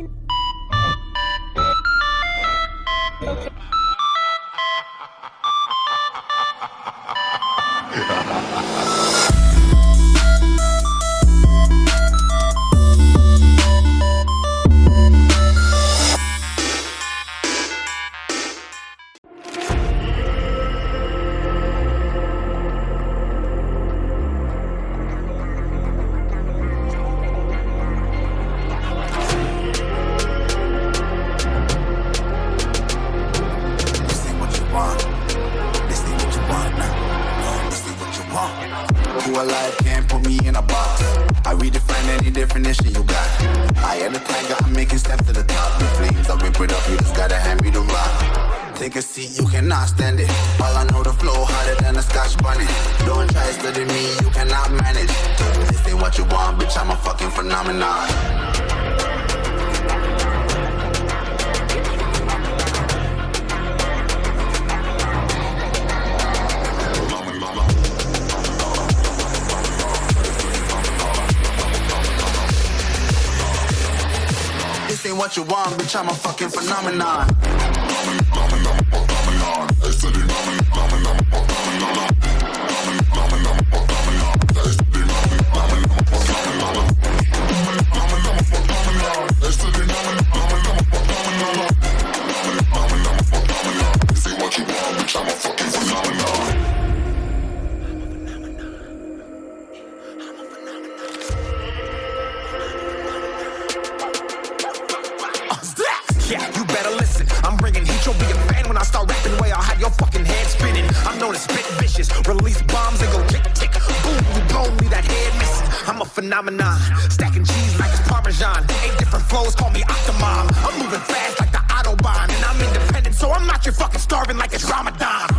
Ha ha ha ha ha! Can't put me in a box. I redefine any definition you got. I am the tiger, I'm making steps to the top. The flames, I rip it up, you just gotta hand me the rock. Take a seat, you cannot stand it. All I know, the flow harder than a scotch bonnet. Don't try studying me, you cannot manage. This ain't what you want, bitch, I'm a fucking phenomenon. What you want, bitch, I'm a fucking phenomenon. This Yeah, you better listen. I'm bringing heat. You'll be a fan when I start rapping. Way I'll have your fucking head spinning. I'm known as spit vicious. Release bombs and go tick tick. Boom, you blow me that head missing. I'm a phenomenon. Stacking cheese like it's Parmesan. Eight different flows, call me Octomom. I'm moving fast like the Autobahn. And I'm independent, so I'm not your fucking starving like it's Ramadan.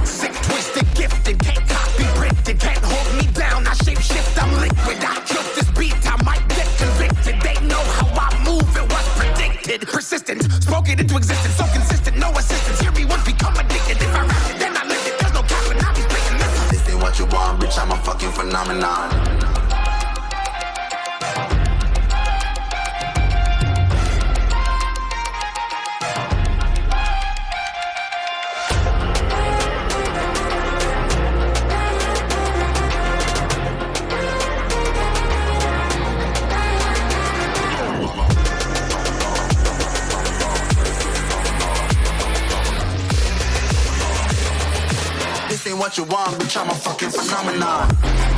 Spoke it into existence. So consistent, no assistance. Hear me once, become addicted. If I rap it, then I live it. There's no cap, and I be speaking this. This ain't what you want, bitch, I'm a fucking phenomenon. What you want, bitch, I'm a fucking phenomenon.